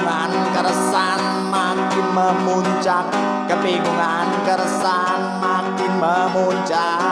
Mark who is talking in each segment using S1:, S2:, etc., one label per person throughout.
S1: Kebingungan keresan makin memuncak. Kebingungan keresan makin memuncak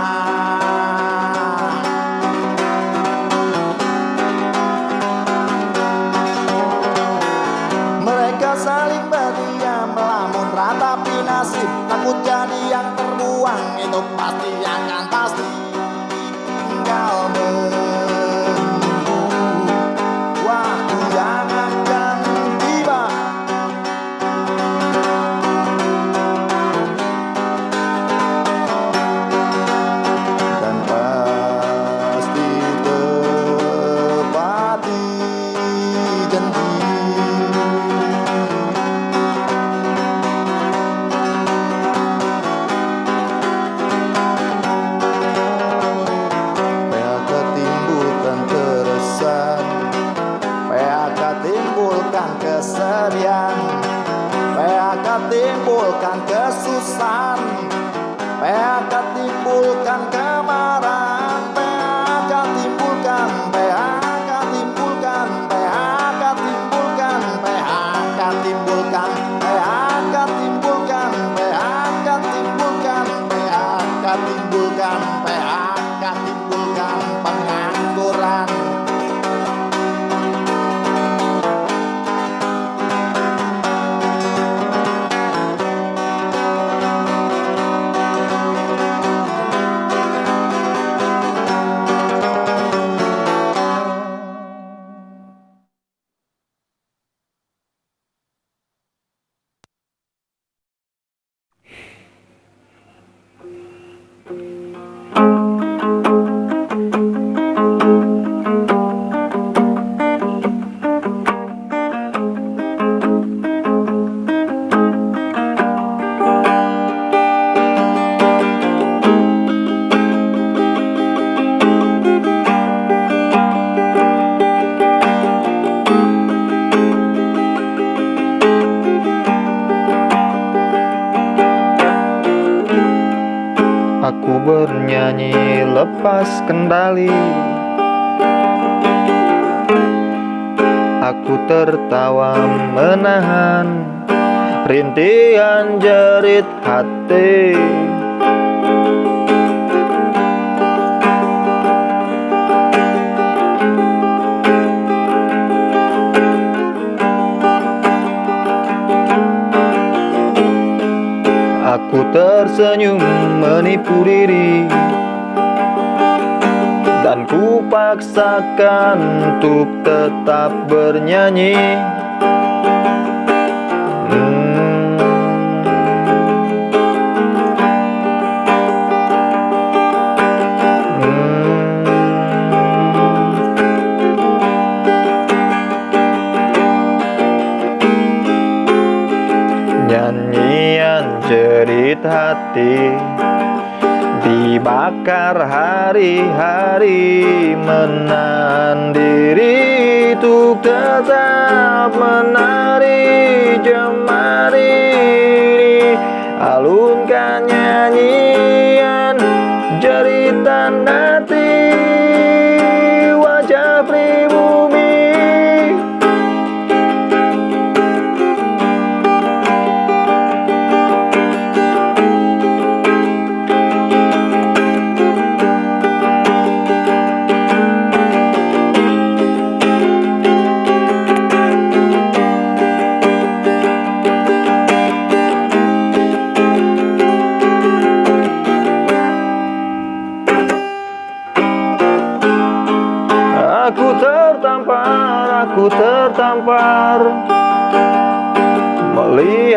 S1: 아니 아니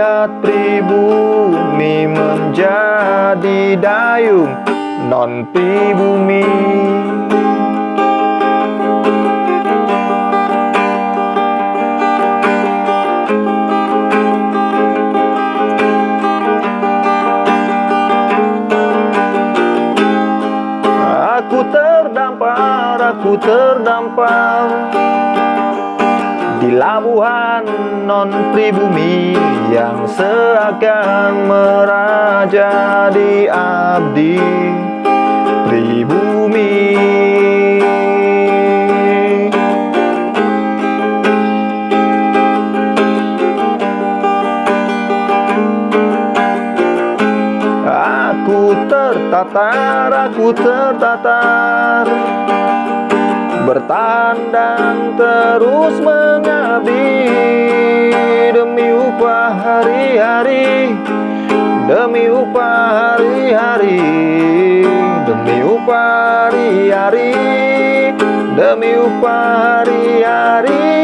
S1: Melihat pribumi menjadi dayung non pribumi. Aku terdampar, aku terdampar Labuhan non pribumi Yang seakan meraja di abdi. Pribumi. Aku tertatar, aku tertatar Bertahan dan terus mengabdi Demi upah hari-hari Demi upah hari-hari Demi upah hari-hari Demi upah hari-hari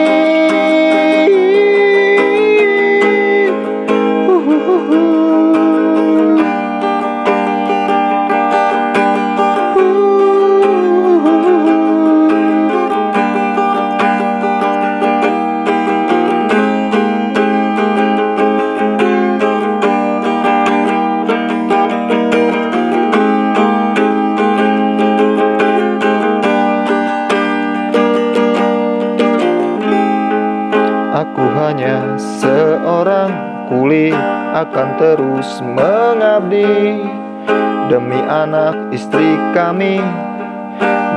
S1: istri kami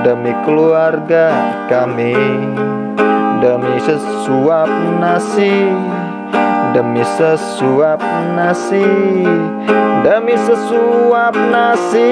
S1: Demi keluarga kami Demi sesuap nasi Demi sesuap nasi Demi sesuap nasi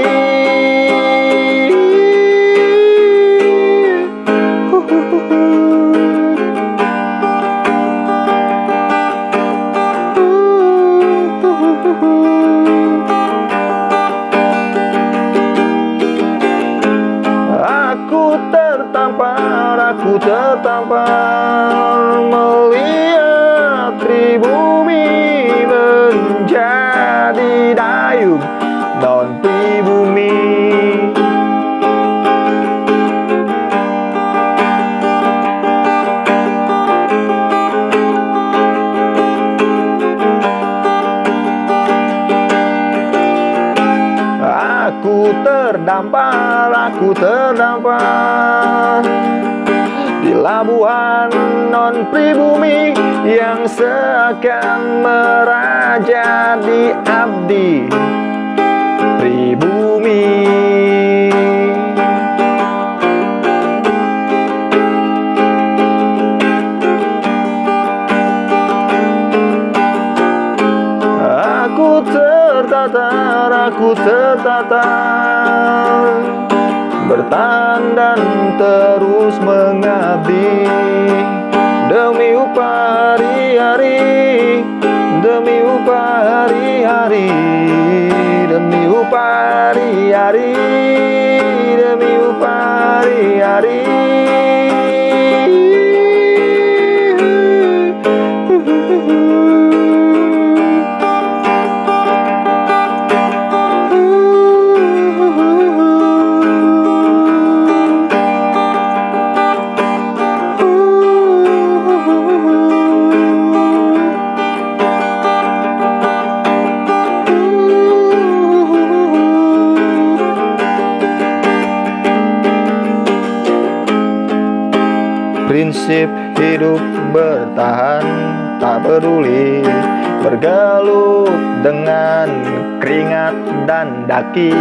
S1: Bergelut dengan keringat dan daki.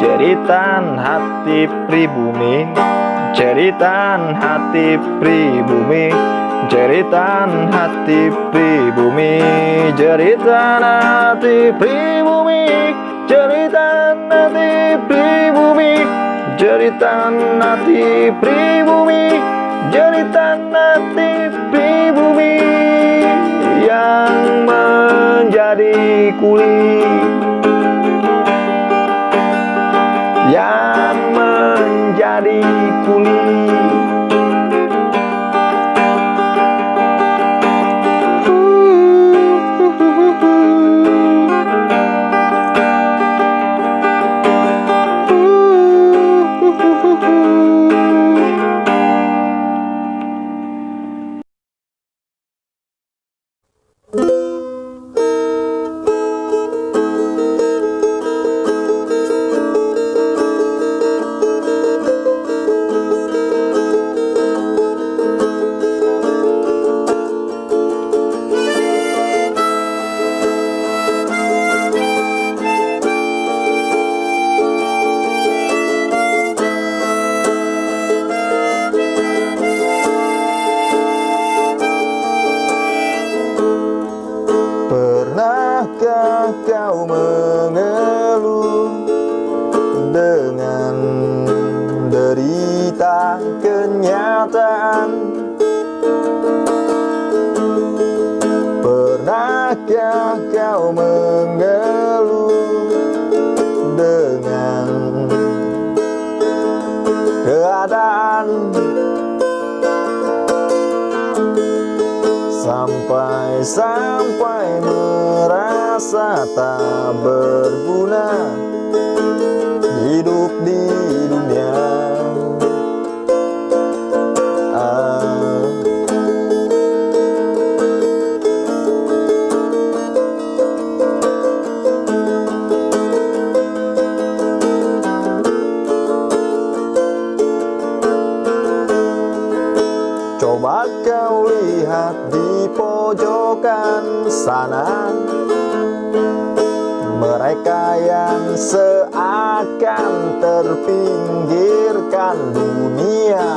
S1: Jeritan hati pribumi Jeritan hati pribumi Jeritan hati pribumi Jeritan hati pribumi Jeritan hati pribumi Jeritan hati pribumi Jeritan Yang menjadi kulit. Yang menjadi terpinggirkan dunia.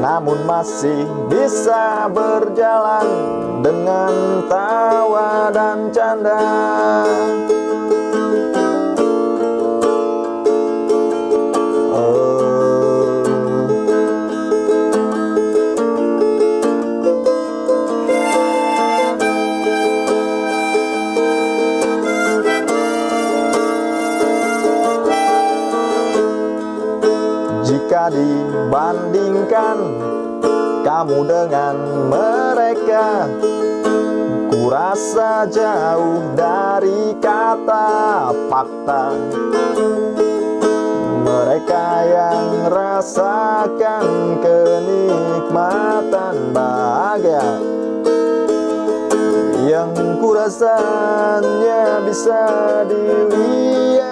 S1: Namun masih bisa berjalan dengan tawa dan canda dengan mereka. Ku rasa jauh dari kata fakta. Mereka yang rasakan kenikmatan bahagia. Yang ku rasanya bisa dilihat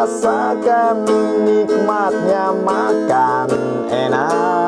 S1: rasakan nikmatnya makan enak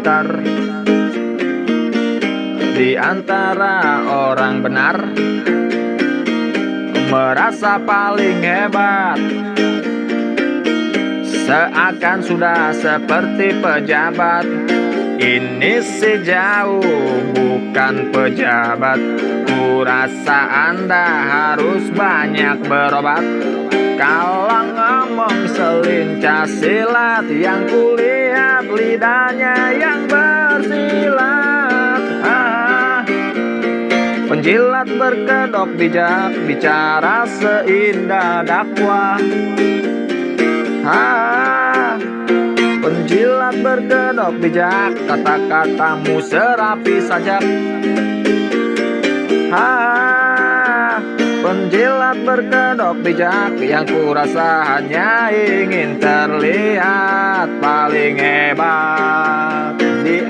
S1: pintar di antara orang benar merasa paling hebat. Seakan sudah seperti pejabat. Ini sejauh bukan pejabat. Kurasa anda harus banyak berobat. Kalau ngomong selincah silat Yang kulihat lidahnya yang bersilat ah, Penjilat berkedok bijak Bicara seindah dakwah ah, Penjilat berkedok bijak Kata-katamu serapi sajak Ha, penjilat berkedok bijak yang kurasa hanya ingin terlihat paling hebat di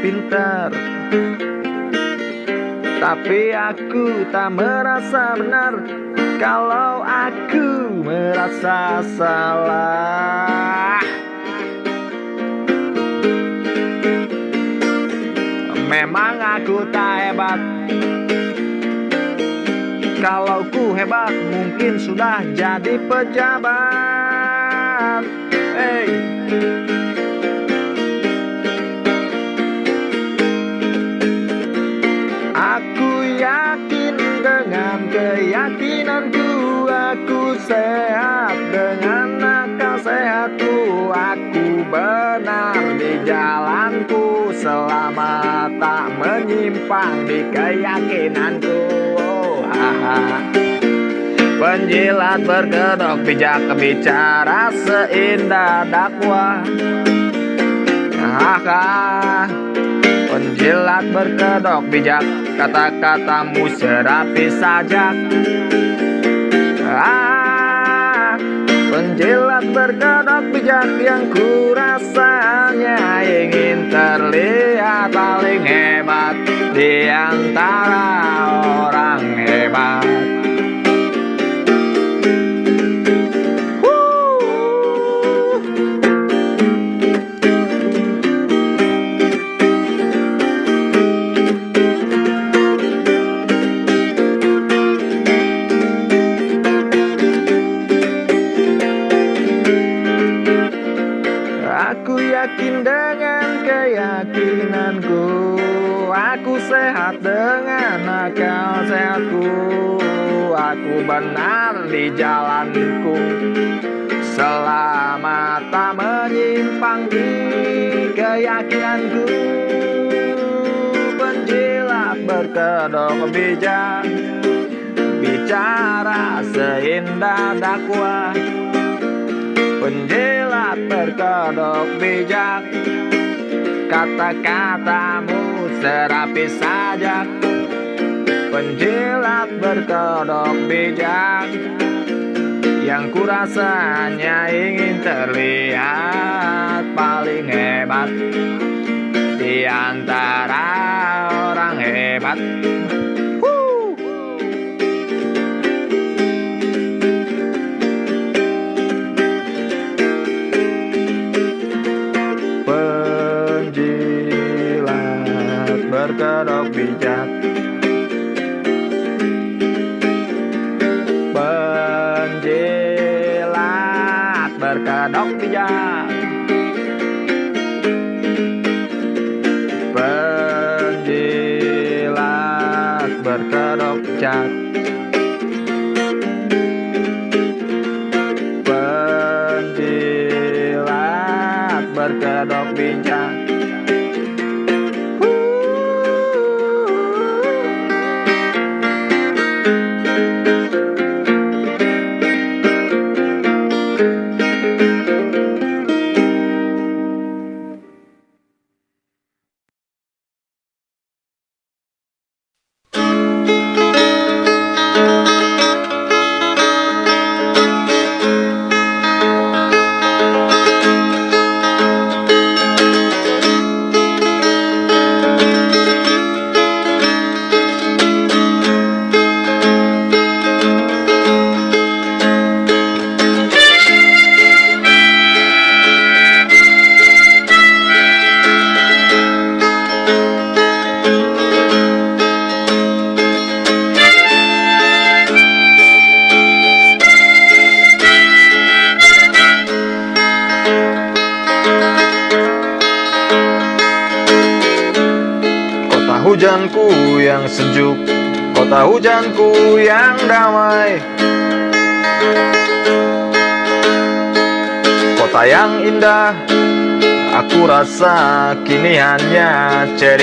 S1: pintar. Tapi aku tak merasa benar Kalau aku merasa salah. Memang aku tak hebat. Kalau ku hebat mungkin sudah jadi pejabat. Hey keyakinanku aku sehat dengan akal sehatku aku benar di jalanku. Selama tak menyimpang di keyakinanku. Oh, Penjilat berkedok bijak bicara seindah dakwah. Haka Penjilat berkedok bijak Kata-katamu serapi sajak ah, Penjilat berkedok bijak yang kurasanya Ingin terlihat paling hebat Di antara orang hebat bijak Bicara seindah dakwah. Penjilat berkedok bijak. Kata-katamu serapi saja Penjilat berkedok bijak. Yang kurasanya ingin terlihat paling hebat. Di antara orang hebat berkedok bijak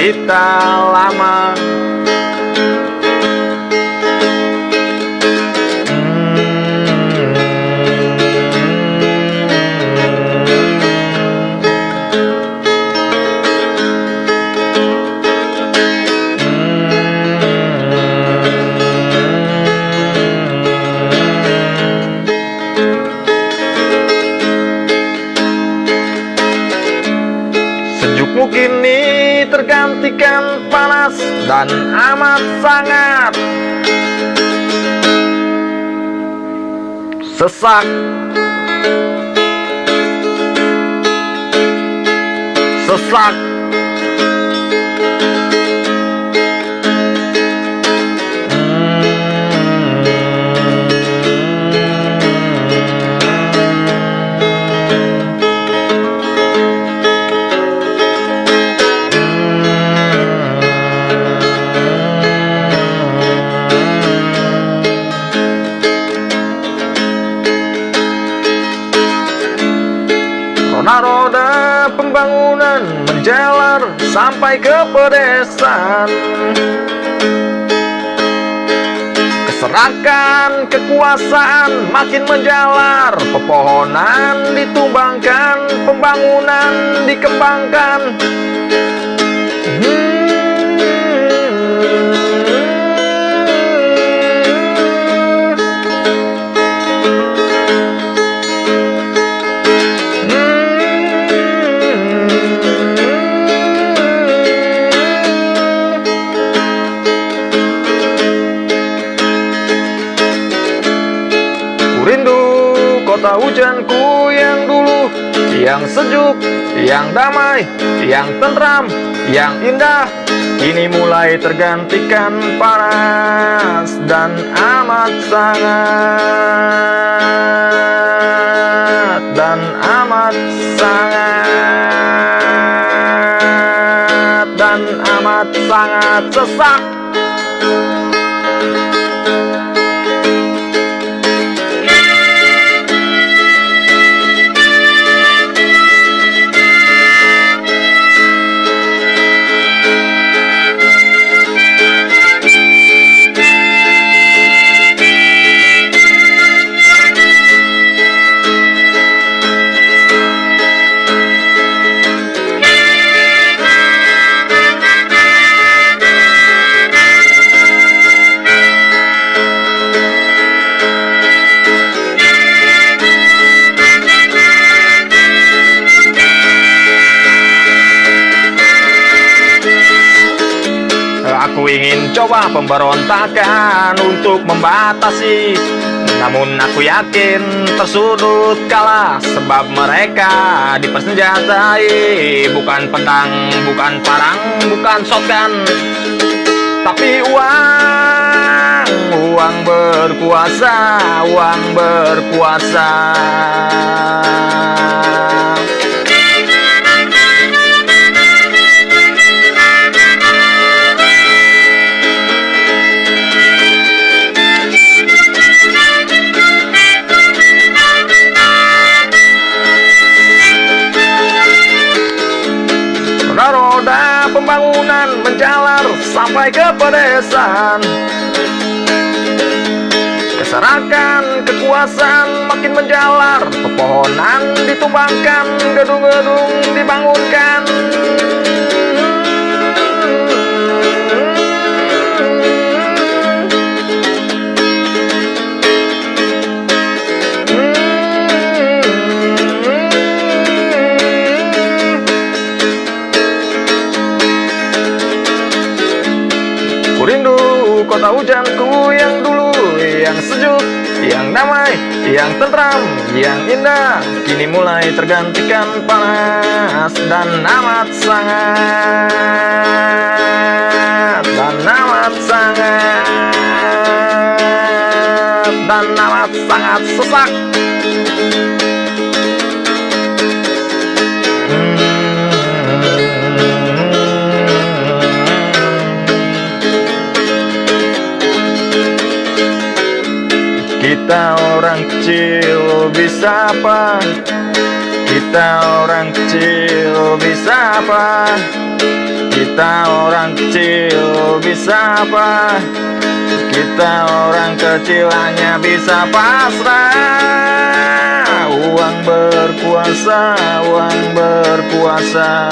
S1: hanya sesak sesak sampai ke pedesaan Keserahkan kekuasaan makin menjalar. Pepohonan ditumbangkan Pembangunan dikembangkan Yang sejuk, yang damai, yang tentram, yang indah Kini mulai tergantikan panas dan amat sangat Dan amat sangat Dan amat sangat sesak pemberontakan untuk membatasi. Namun aku yakin tersudut kalah Sebab mereka dipersenjatai. Bukan pedang, bukan parang, bukan shotgun Tapi uang, uang berkuasa, uang berkuasa sampai ke pedesaan Keserahkan kekuasaan makin menjalar. Pepohonan ditumbangkan, gedung-gedung dibangunkan kota hujanku yang dulu Yang sejuk, yang damai, yang tentram, yang indah Kini mulai tergantikan panas dan amat sangat Dan amat sangat Dan amat sangat sesak Kita orang kecil bisa apa? Kita orang kecil bisa apa? Kita orang kecil bisa apa? Kita orang kecil hanya bisa pasrah Uang berkuasa, uang berkuasa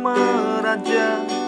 S2: meraja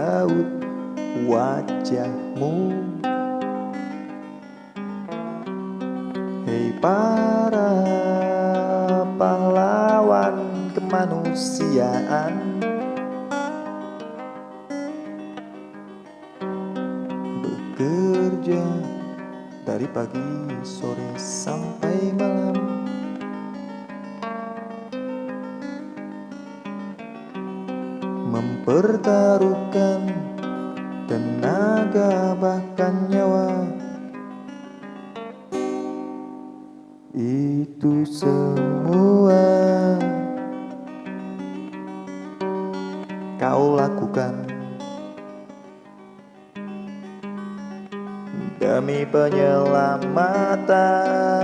S2: raut wajahmu. Hei para pahlawan kemanusiaan. Bekerja dari pagi sore sampai malam. mempertaruhkan tenaga bahkan nyawa. Itu semua Kau lakukan Demi penyelamatan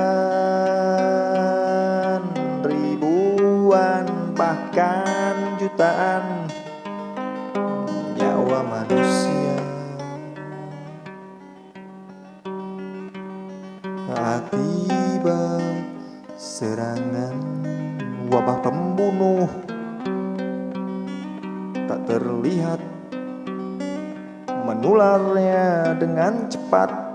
S2: cepat.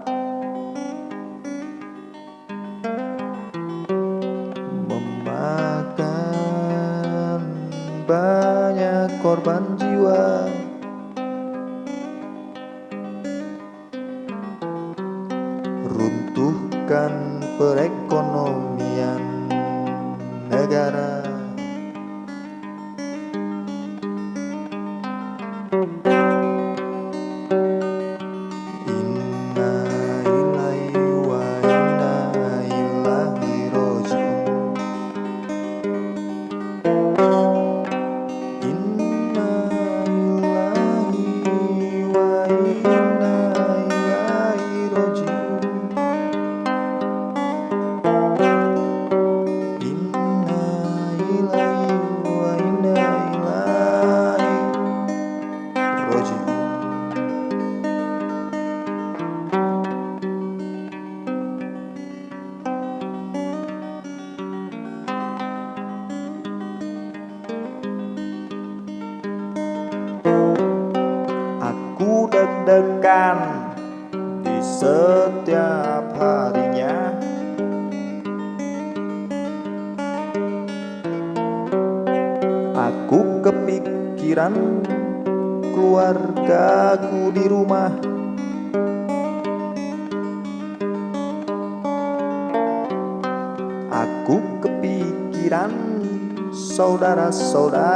S1: sold out.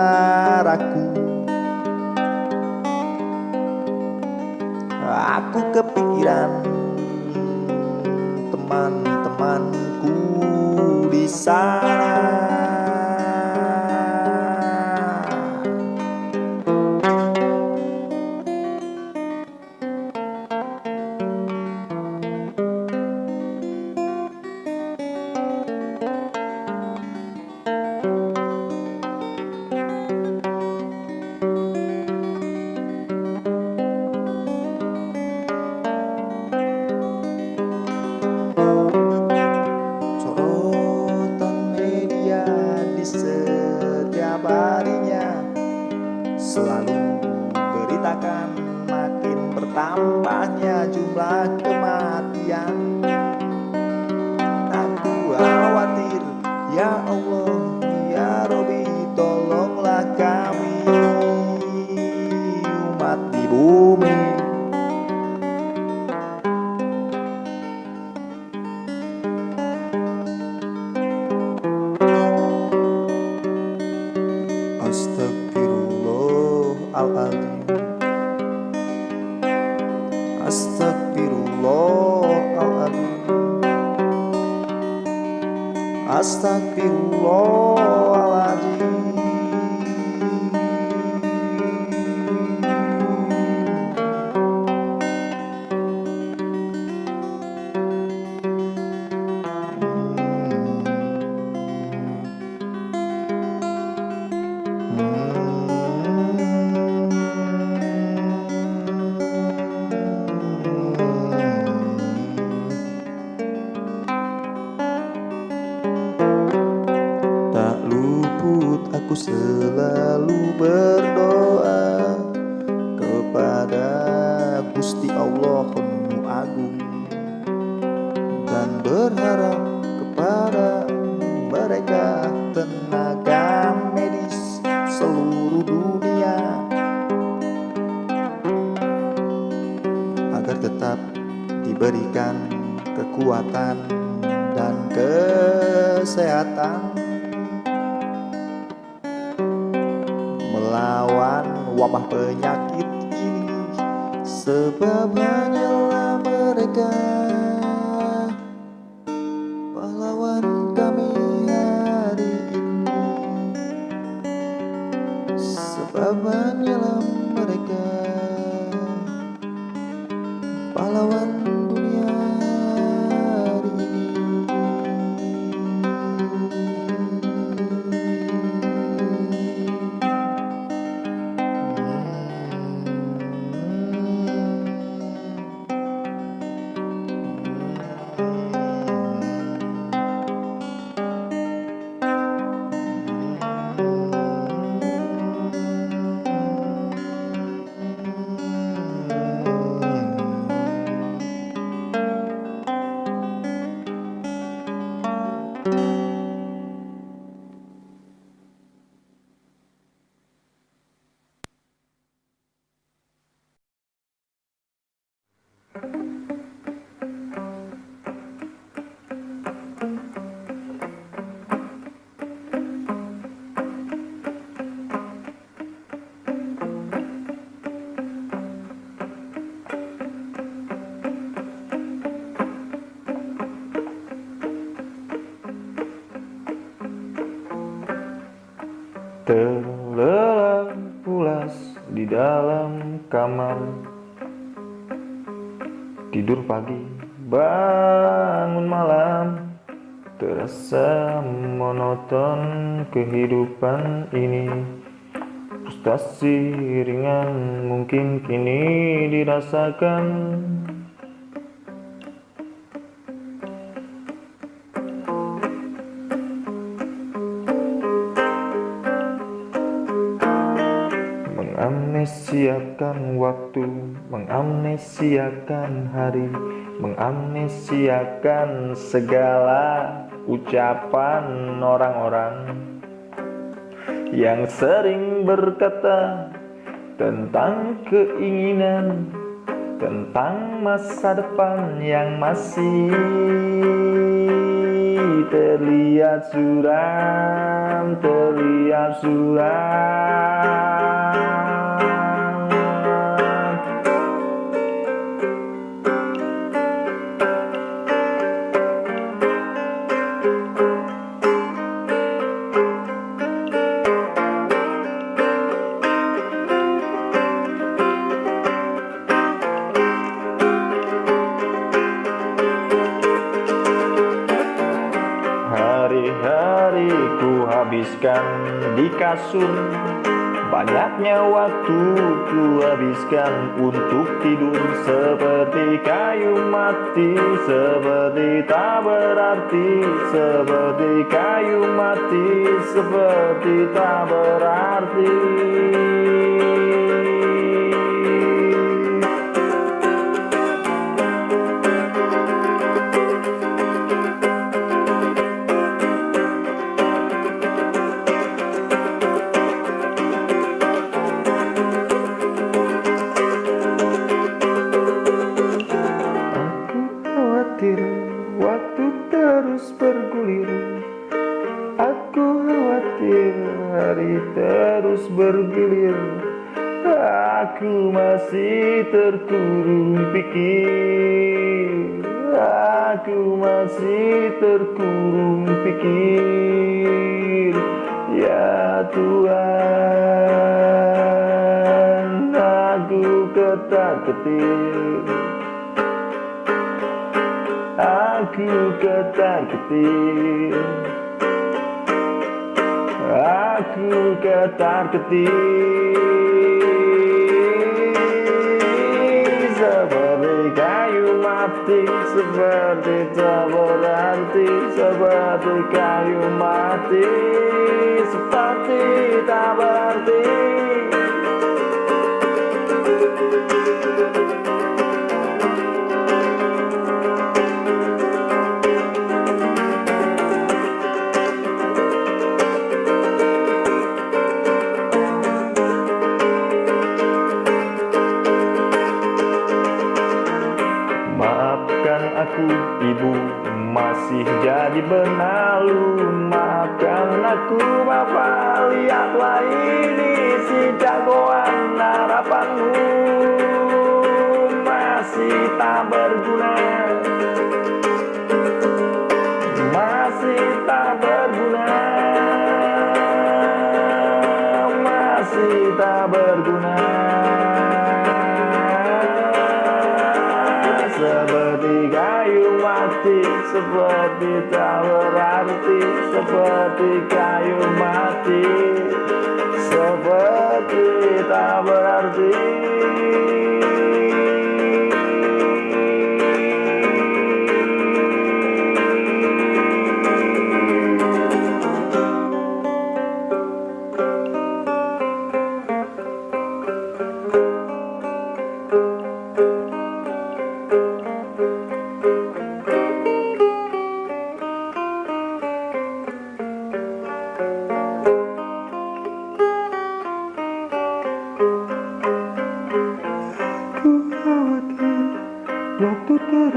S1: Kehidupan ini. Frustasi ringan mungkin kini dirasakan. Mengamnesiakan waktu, mengamnesiakan hari, mengamnesiakan segala ucapan orang-orang yang sering berkata tentang keinginan, tentang masa depan yang masih terlihat suram, terlihat suram. Kasur. Banyaknya waktu ku habiskan untuk tidur. Seperti kayu mati, seperti tak berarti. Seperti kayu mati, seperti tak berarti ketar-ketir Aku ketar-ketir Aku ketar-ketir Seperti kayu mati Seperti tak berarti Seperti kayu mati Seperti tak berarti benalu Maafkan aku bapak lihatlah ini si jagoan harapanmu. Masih tak berguna seperti tak berarti seperti kayu mati. Seperti tak berarti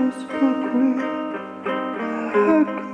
S2: terus bergulir Aku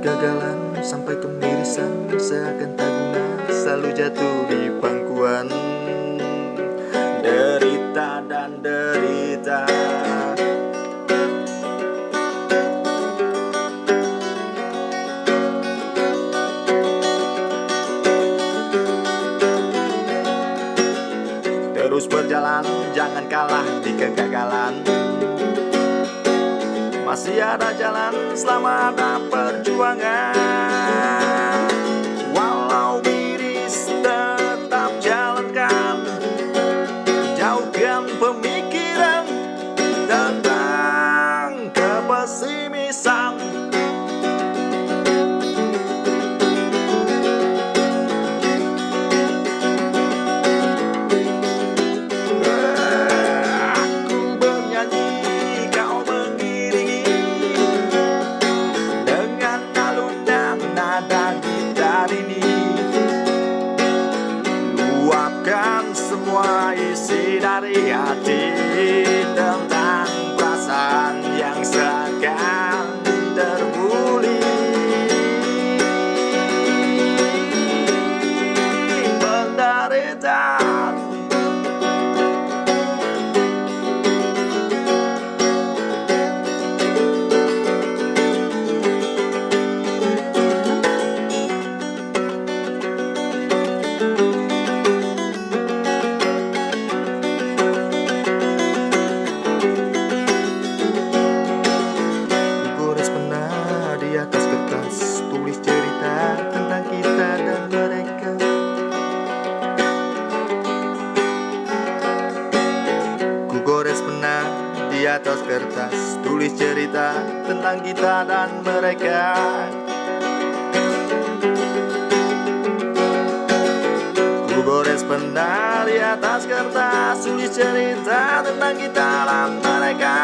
S2: kegagalan sampai kemirisan. Seakan tak guna selalu jatuh di pangkuan masih ada jalan. Selama ada perjuangan atas kertas Tulis cerita tentang kita dan mereka. Ku gores di atas kertas Tulis cerita tentang kita dan mereka.